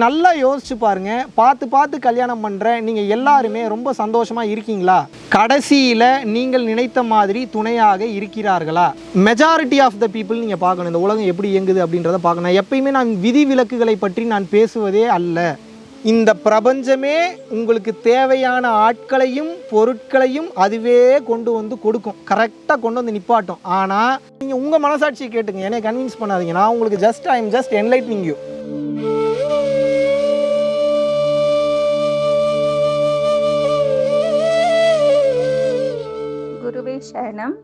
நீங்கள் நல்லா யோசிச்சு பாருங்கள் பார்த்து பார்த்து கல்யாணம் பண்ணுற நீங்கள் எல்லாருமே ரொம்ப சந்தோஷமாக இருக்கீங்களா? கடைசியில் நீங்கள் நினைத்த மாதிரி துணையாக இருக்கிறார்களா? மெஜாரிட்டி ஆஃப் த பீப்புள் நீங்கள் பார்க்கணும். இந்த உலகம் எப்படி இயங்குது அப்படின்றத பார்க்கணும். எப்பயுமே நான் விதி விலக்குகளை பற்றி நான் பேசுவதே அல்ல. இந்த பிரபஞ்சமே உங்களுக்கு தேவையான ஆட்களையும் பொருட்களையும் அதுவே கொண்டு வந்து கொடுக்கும். கரெக்டாக கொண்டு வந்து நிப்பாட்டும். ஆனால் நீங்கள் உங்கள் மனசாட்சியை கேட்டுங்க. என்னை கன்வின்ஸ் பண்ணாதீங்க. நான் உங்களுக்கு just I am just enlightening you சரணம்.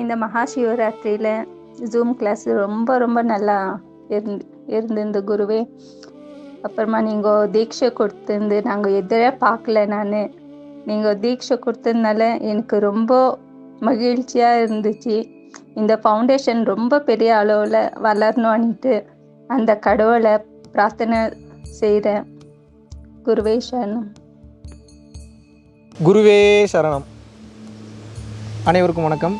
இந்த மகா சிவராத்திரியில் ஜூம் கிளாஸ் ரொம்ப ரொம்ப நல்லா இருந்து இருந்திருந்து குருவே. அப்புறமா நீங்கள் தீட்சை கொடுத்துருந்து நாங்கள் எதிரே பார்க்கல நான். நீங்கள் தீட்சை கொடுத்ததுனால எனக்கு ரொம்ப மகிழ்ச்சியாக இருந்துச்சு. இந்த ஃபவுண்டேஷன் ரொம்ப பெரிய அளவில் வளரணும்னுட்டு அந்த கடவுளை பிரார்த்தனை செய்கிறேன் குருவே சரணம். குருவே சரணம். அனைவருக்கும் வணக்கம்.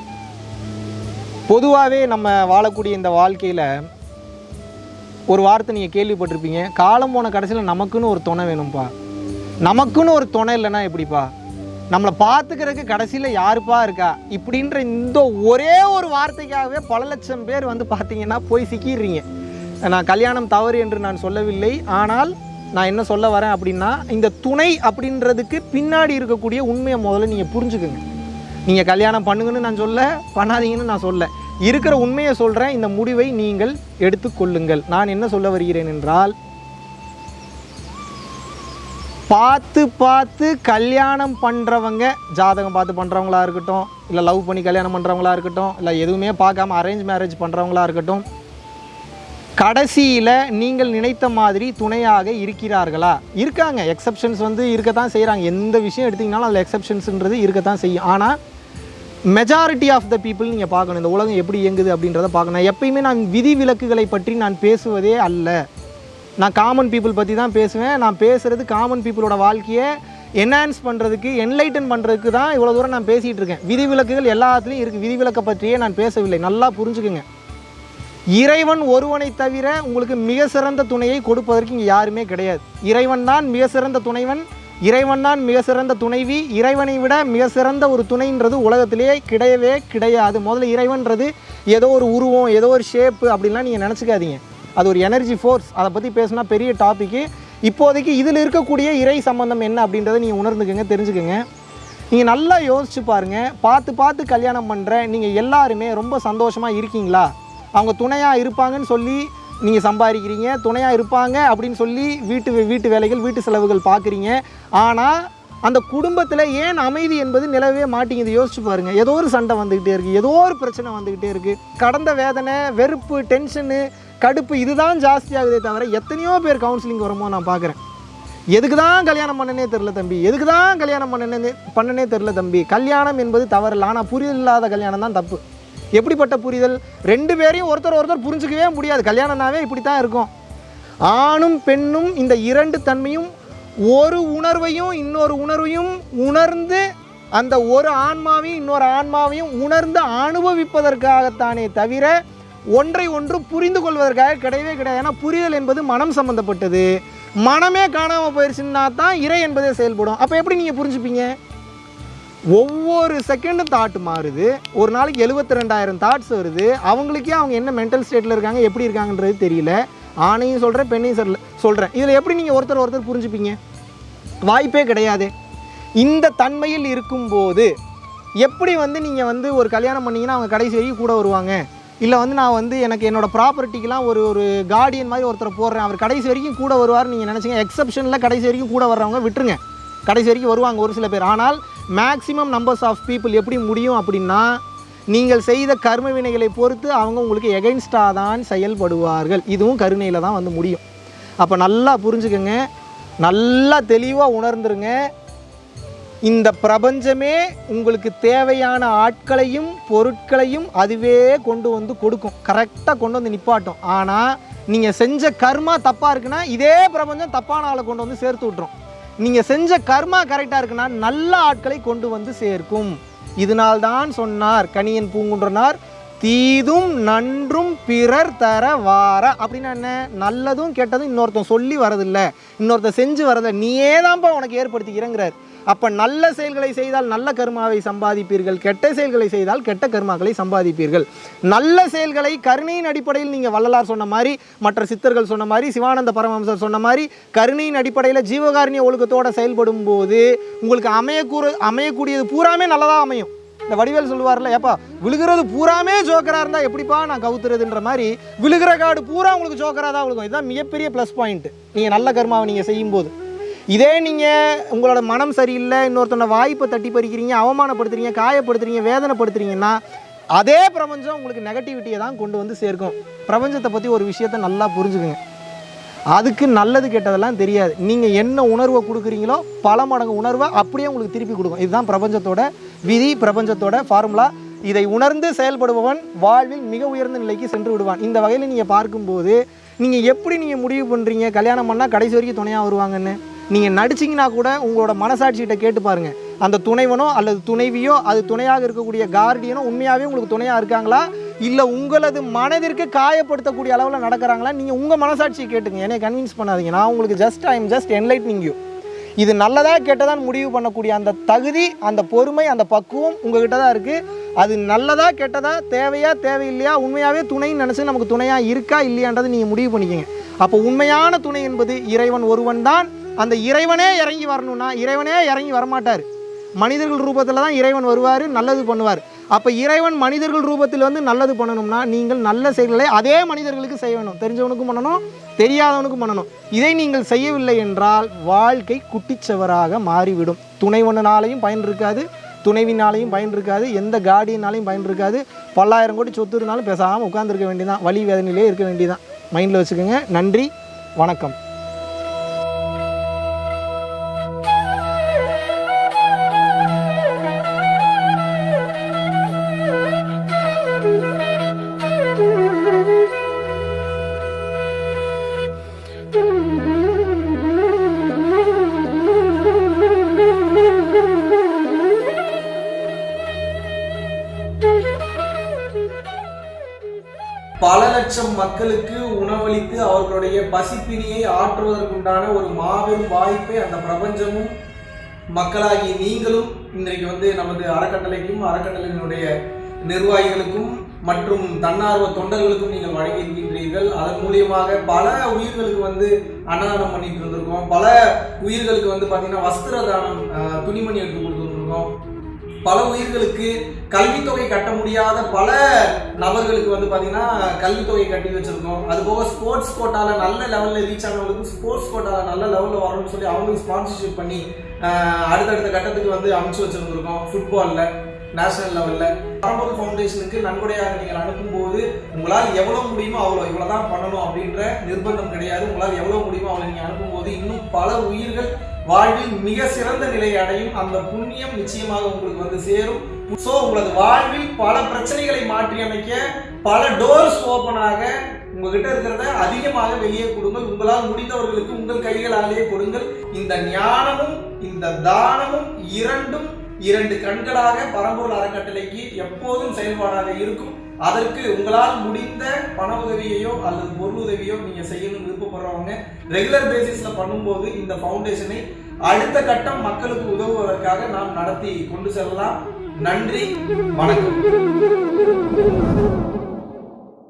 பொதுவாகவே நம்ம வாழக்கூடிய இந்த வாழ்க்கையில் ஒரு வார்த்தை நீங்கள் கேள்விப்பட்டிருப்பீங்க. காலம் போன கடைசியில் நமக்குன்னு ஒரு துணை வேணும்ப்பா நமக்குன்னு ஒரு துணை இல்லைன்னா எப்படிப்பா? நம்மளை பார்த்துக்கிறதுக்கு கடைசியில் யாருப்பா இருக்கா? இப்படின்ற இந்த ஒரே ஒரு வார்த்தைக்காகவே பல லட்சம் பேர் வந்து பார்த்தீங்கன்னா போய் சிக்கிடுறீங்க. நான் கல்யாணம் தவறு என்று நான் சொல்லவில்லை. ஆனால் நான் என்ன சொல்ல வரேன் அப்படின்னா இந்த துணை அப்படின்றதுக்கு பின்னாடி இருக்கக்கூடிய உண்மையை முதல்ல நீங்கள் புரிஞ்சுக்குங்க. நீங்கள் கல்யாணம் பண்ணுங்கன்னு நான் சொல்ல பண்ணாதீங்கன்னு நான் சொல்ல. இருக்கிற உண்மையை சொல்கிறேன் இந்த முடிவை நீங்கள் எடுத்துக்கொள்ளுங்கள் நான் என்ன சொல்ல வருகிறேன் என்றால் பார்த்து பார்த்து கல்யாணம் பண்ணுறவங்க ஜாதகம் பார்த்து பண்ணுறவங்களா இருக்கட்டும் இல்லை லவ் பண்ணி கல்யாணம் பண்ணுறவங்களா இருக்கட்டும் இல்லை எதுவுமே பார்க்காம அரேஞ்ச் மேரேஜ் பண்ணுறவங்களா இருக்கட்டும் கடைசியில் நீங்கள் நினைத்த மாதிரி துணையாக இருக்கிறார்களா? இருக்காங்க. எக்ஸப்ஷன்ஸ் வந்து இருக்கத்தான் செய்கிறாங்க எந்த விஷயம் எடுத்திங்கனாலும் அதில் எக்ஸப்ஷன்ஸ்ன்றது இருக்கத்தான் செய்யும். ஆனால் மெஜாரிட்டி ஆஃப் த பீப்புள் நீங்கள் பார்க்கணும். இந்த உலகம் எப்படி இயங்குது அப்படின்றத பார்க்கணும். எப்பயுமே நான் விதி விலக்குகளை பற்றி நான் பேசுவதே அல்ல. நான் காமன் பீப்புள் பற்றி தான் பேசுவேன். நான் பேசுகிறது காமன் பீப்புளோட வாழ்க்கையை என்ஹான்ஸ் பண்ணுறதுக்கு என்லைட்டன் பண்ணுறதுக்கு தான் இவ்வளோ தூரம் நான் பேசிகிட்டு இருக்கேன். விதிவிலக்குகள் எல்லாத்துலேயும் இருக்குது விதிவிலக்கை பற்றியே நான் பேசவில்லை. நல்லா புரிஞ்சுக்குங்க. இறைவன் ஒருவனை தவிர உங்களுக்கு மிக சிறந்த துணையை கொடுப்பதற்கு இங்கே யாருமே கிடையாது. இறைவன் தான் மிக சிறந்த துணைவன். இறைவன் தான் மிக சிறந்த துணைவி. இறைவனை விட மிக சிறந்த ஒரு துணைன்றது உலகத்திலேயே கிடையவே கிடையாது. முதல்ல இறைவன்றது ஏதோ ஒரு உருவம் ஏதோ ஒரு ஷேப்பு அப்படின்லாம் நீங்கள் நினச்சிக்காதீங்க. அது ஒரு எனர்ஜி ஃபோர்ஸ் அதை பற்றி பேசினா பெரிய டாப்பிக்கு இப்போதைக்கு இதில் இருக்கக்கூடிய இறை சம்பந்தம் என்ன அப்படின்றத நீங்கள் உணர்ந்துக்கோங்க தெரிஞ்சுக்கோங்க. நீங்கள் நல்லா யோசிச்சு பாருங்கள் பார்த்து பார்த்து கல்யாணம் பண்ணுற நீங்கள் எல்லாருமே ரொம்ப சந்தோஷமாக இருக்கீங்களா? அவங்க துணையாக இருப்பாங்கன்னு சொல்லி நீங்கள் சம்பாதிக்கிறீங்க துணையாக இருப்பாங்க அப்படின்னு சொல்லி வீட்டு வீட்டு வேலைகள் வீட்டு செலவுகள் பார்க்குறீங்க. ஆனால் அந்த குடும்பத்தில் ஏன் அமைதி என்பது நிலவே மாட்டேங்குது? யோசிச்சு பாருங்கள் ஏதோ ஒரு சண்டை வந்துக்கிட்டே இருக்குது ஏதோ ஒரு பிரச்சனை வந்துக்கிட்டே இருக்குது கடந்த வேதனை வெறுப்பு டென்ஷனு கடுப்பு இதுதான் ஜாஸ்தியாகுதே தவிர எத்தனையோ பேர் கவுன்சிலிங் வருமோ நான் பார்க்குறேன். எதுக்கு தான் கல்யாணம் பண்ணனே தெரில தம்பி? எதுக்கு தான் கல்யாணம் பண்ணனே பண்ணனே தெரில தம்பி? கல்யாணம் என்பது தவறில்லை. ஆனால் புரியல் இல்லாத கல்யாணம் தான் தப்பு. எப்படிப்பட்ட புரிதல்? ரெண்டு பேரையும் ஒருத்தர் ஒருத்தர் புரிஞ்சுக்கவே முடியாது. கல்யாணம்னாவே இப்படி தான் இருக்கும். ஆணும் பெண்ணும் இந்த இரண்டு தன்மையும் ஒரு உணர்வையும் இன்னொரு உணர்வையும் உணர்ந்து அந்த ஒரு ஆன்மாவையும் இன்னொரு ஆன்மாவையும் உணர்ந்து அனுபவிப்பதற்காகத்தானே தவிர ஒன்றை ஒன்று புரிந்து கொள்வதற்காக கிடையவே கிடையாது. ஏன்னா புரிதல் என்பது மனம் சம்மந்தப்பட்டது மனமே காணாமல் போயிடுச்சுன்னா தான் இறை என்பதே செயல்படும். அப்போ எப்படி நீங்கள் புரிஞ்சுப்பீங்க? ஒவ்வொரு செகண்டும் தாட் மாறுது. ஒரு நாளைக்கு எழுபத்தி ரெண்டாயிரம் தாட்ஸ் வருது. அவங்களுக்கே அவங்க என்ன மென்டல் ஸ்டேட்டில் இருக்காங்க எப்படி இருக்காங்கன்றது தெரியல. ஆணையும் சொல்கிறேன் பெண்ணையும் சொல்ல சொல்கிறேன் இதில் எப்படி நீங்கள் ஒருத்தர் ஒருத்தர் புரிஞ்சுப்பீங்க? வாய்ப்பே கிடையாது. இந்த தன்மையில் இருக்கும்போது எப்படி வந்து நீங்கள் வந்து ஒரு கல்யாணம் பண்ணீங்கன்னா அவங்க கடைசி வரைக்கும் கூட வருவாங்க. இல்லை வந்து நான் வந்து எனக்கு என்னோடய ப்ராப்பர்ட்டிக்கெலாம் ஒரு ஒரு கார்டியன் மாதிரி ஒருத்தரை போடுறேன். அவர் கடைசி வரைக்கும் கூட வருவார்னு நீங்கள் நினச்சிங்க. எக்ஸப்ஷனில் கடைசி வரைக்கும் கூட வர்றவங்க விட்டுருங்க. கடைசி வரைக்கும் வருவாங்க ஒரு சில பேர். ஆனால் மேக்ஸிமம் நம்பர்ஸ் ஆஃப் பீப்புள் எப்படி முடியும் அப்படின்னா நீங்கள் செய்த கர்ம வினைகளை பொறுத்து அவங்க உங்களுக்கு எகைன்ஸ்டாக தான் செயல்படுவார்கள். இதுவும் கருணையில் தான் வந்து முடியும். அப்போ நல்லா புரிஞ்சுக்கங்க. நல்லா தெளிவாக உணர்ந்துருங்க. இந்த பிரபஞ்சமே உங்களுக்கு தேவையான ஆட்களையும் பொருட்களையும் அதுவே கொண்டு வந்து கொடுக்கும். கரெக்டாக கொண்டு வந்து நிப்பாட்டும். ஆனால் நீங்கள் செஞ்ச கர்மா தப்பாக இருக்குன்னா இதே பிரபஞ்சம் தப்பான ஆளை கொண்டு வந்து சேர்த்து விட்ரும் நீங்கள் செஞ்ச கர்மா கரெக்டாக இருக்குன்னா நல்ல ஆட்களை கொண்டு வந்து சேர்க்கும். இதனால்தான் சொன்னார் கணியன் பூங்குன்றனார் தீதும் நன்றும் பிறர் தர வார அப்படின்னா என்ன? நல்லதும் கெட்டதும் இன்னொருத்தன் சொல்லி வரதில்லை. இன்னொருத்தன் செஞ்சு வரதில்லை. நீயே தான்ப்பா உனக்கு ஏற்படுத்திக்கிறேங்கிறார் அப்போ நல்ல செயல்களை செய்தால் நல்ல கர்மாவை சம்பாதிப்பீர்கள் கெட்ட செயல்களை செய்தால் கெட்ட கர்மாக்களை சம்பாதிப்பீர்கள். நல்ல செயல்களை கருணையின் அடிப்படையில் நீங்கள் வள்ளலார் சொன்ன மாதிரி மற்ற சித்தர்கள் சொன்ன மாதிரி சிவானந்த பரமஹம்சர் சொன்ன மாதிரி கருணையின் அடிப்படையில் ஜீவகாருண்ய ஒழுக்கத்தோடு செயல்படும் போது உங்களுக்கு அமையக்கூற அமையக்கூடியது பூராமே நல்லதாக அமையும். இந்த வடிவேல் சொல்லுவார்ல ஏப்பா விழுகிறது பூராமே ஜோக்கராக இருந்தால் எப்படிப்பா நான் கவுத்துறதுன்ற மாதிரி விழுகிற காடு பூரா உங்களுக்கு ஜோக்கராக தான் விழுகும். இதுதான் மிகப்பெரிய ப்ளஸ் பாயிண்ட் நீங்கள் நல்ல கர்மாவை நீங்கள் செய்யும்போது. இதே நீங்கள் உங்களோட மனம் சரியில்லை இன்னொருத்தனை வாய்ப்பை தட்டி பறிக்கிறீங்க அவமானப்படுத்துறீங்க காயப்படுத்துறீங்க வேதனைப்படுத்துறீங்கன்னா அதே பிரபஞ்சம் உங்களுக்கு நெகட்டிவிட்டியை தான் கொண்டு வந்து சேர்க்கும். பிரபஞ்சத்தை பற்றி ஒரு விஷயத்தை நல்லா புரிஞ்சுக்குங்க. அதுக்கு நல்லது கெட்டதெல்லாம் தெரியாது. நீங்கள் என்ன உணர்வை கொடுக்குறீங்களோ பல மடங்கு உணர்வை அப்படியே உங்களுக்கு திருப்பி கொடுக்கும். இதுதான் பிரபஞ்சத்தோட விதி பிரபஞ்சத்தோட ஃபார்முலா இதை உணர்ந்து செயல்படுபவன் வாழ்வில் மிக உயர்ந்த நிலைக்கு சென்று விடுவான். இந்த வகையில் நீங்கள் பார்க்கும்போது நீங்கள் எப்படி நீங்கள் முடிவு பண்ணுறீங்க கல்யாணம் பண்ணால் கடைசி வரைக்கும் துணையாக வருவாங்கன்னு? நீங்கள் நடிச்சிங்கன்னா கூட உங்களோட மனசாட்சிகிட்ட கேட்டு பாருங்கள் அந்த துணைவனோ அல்லது துணைவியோ அது துணையாக இருக்கக்கூடிய கார்டியனோ உண்மையாகவே உங்களுக்கு துணையாக இருக்காங்களா? இல்லை உங்களது மனதிற்கு காயப்படுத்தக்கூடிய அளவில் நடக்கிறாங்களா? நீங்கள் உங்கள் மனசாட்சியை கேட்டுங்க. என்னை கன்வின்ஸ் பண்ணாதீங்க. நான் உங்களுக்கு just I am just enlightening you இது நல்லதாக கெட்டதான் முடிவு பண்ணக்கூடிய அந்த தகுதி அந்த பொறுமை அந்த பக்குவம் உங்ககிட்ட தான் இருக்குது அது நல்லதா கெட்டதா தேவையா தேவையில்லையா உண்மையாகவே துணைன்னு நினச்சி நமக்கு துணையாக இருக்கா இல்லையான்றதை நீங்கள் முடிவு பண்ணிக்கோங்க. அப்போ உண்மையான துணை என்பது இறைவன் ஒருவன் தான். அந்த இறைவனே இறங்கி வரணும்னா இறைவனே இறங்கி வரமாட்டார். மனிதர்கள் ரூபத்தில் தான் இறைவன் வருவார் நல்லது பண்ணுவார். அப்போ இறைவன் மனிதர்கள் ரூபத்தில் வந்து நல்லது பண்ணணும்னா நீங்கள் நல்ல செயல்களை அதே மனிதர்களுக்கு செய்யணும். தெரிஞ்சவனுக்கும் பண்ணணும் தெரியாதவனுக்கும் பண்ணணும். இதை நீங்கள் செய்யவில்லை என்றால் வாழ்க்கை குட்டிச்சவராக மாறிவிடும். துணைவனாலையும் பயன் இருக்காது துணைவினாலையும் பயன் இருக்காது எந்த காடியினாலையும் பயன் இருக்காது. பல்லாயிரம் கோடி சொத்து இருந்தாலும் பேசாமல் உட்காந்துருக்க வேண்டியதான் வழி வேதனையிலே இருக்க வேண்டியதான் மைண்டில் வச்சுக்கோங்க. நன்றி வணக்கம். லட்சம் மக்களுக்கு உணவளித்து அவர்களுடைய பசிப்பினியை ஆற்றுவதற்குண்டான ஒரு மாபெரும் வாய்ப்பை அந்த பிரபஞ்சமும் மக்களாகி நீங்களும் இன்றைக்கு வந்து நமது அறக்கட்டளைக்கும் அறக்கட்டளையினுடைய நிர்வாகிகளுக்கும் மற்றும் தன்னார்வ தொண்டர்களுக்கும் நீங்கள் வழங்கியிருக்கின்றீர்கள். அதன் மூலியமாக பல உயிர்களுக்கு வந்து அன்னதானம் பண்ணிட்டு இருந்திருக்கோம். பல உயிர்களுக்கு வந்து பார்த்தீங்கன்னா வஸ்திர தானம் துணிமணி எடுத்து கொடுத்துருக்கோம் பல உயிர்களுக்கு கல்வித்தொகை கட்ட முடியாத பல நபர்களுக்கு வந்து பார்த்தீங்கன்னா கல்வித்தொகை கட்டி வச்சுருக்கோம். அது போக ஸ்போர்ட்ஸ் கோட்டாவில் நல்ல லெவலில் ரீச் ஆனவங்களுக்கு ஸ்போர்ட்ஸ் கோட்டாவில் நல்ல லெவலில் வரணும்னு சொல்லி அவங்களுக்கு ஸ்பான்சர்ஷிப் பண்ணி அடுத்தடுத்த கட்டத்துக்கு வந்து அமைச்சு வச்சுருந்துருக்கோம் ஃபுட்பாலில் நேஷனல் லெவலில் பரம்பூர் ஃபவுண்டேஷனுக்கு நன்கொடையாக நீங்கள் அனுப்பும்போது உங்களால் எவ்வளோ முடியுமோ அவ்வளோ இவ்வளோ தான் பண்ணணும் அப்படின்ற நிர்பந்தம் கிடையாது. உங்களால் எவ்வளோ முடியுமோ அவ்வளோ நீங்கள் அனுப்பும்போது இன்னும் பல உயிர்கள் வாழ்வில் மிக சிறந்த நிலை அடையும் அந்த புண்ணியம் நிச்சயமாக உங்களுக்கு வந்து சேரும். ஸோ உங்களது வாழ்வில் பல பிரச்சனைகளை மாற்றி அமைக்க பல டோர்ஸ் ஓப்பனாக உங்ககிட்ட இருக்கிறத அதிகமாக வெளியே கொடுங்கள். உங்களால் முடிந்தவர்களுக்கு உங்கள் கைகளாலேயே கொடுங்கள். இந்த ஞானமும் இந்த தானமும் இரண்டும் இரண்டு கண்களாக பரம்பூர் அறக்கட்டளைக்கு எப்போதும் செயல்பாடாக இருக்கும். அதற்கு உங்களால் முடிந்த பண உதவியையோ அல்லது பொருள் உதவியோ நீங்க செய்யணும்னு விருப்பப்படுறவங்க ரெகுலர் பேசிஸ்ல பண்ணும்போது இந்த ஃபவுண்டேஷனை அடுத்த கட்டம் மக்களுக்கு உதவுவதற்காக நாம் நடத்தி கொண்டு செல்லலாம். நன்றி வணக்கம்.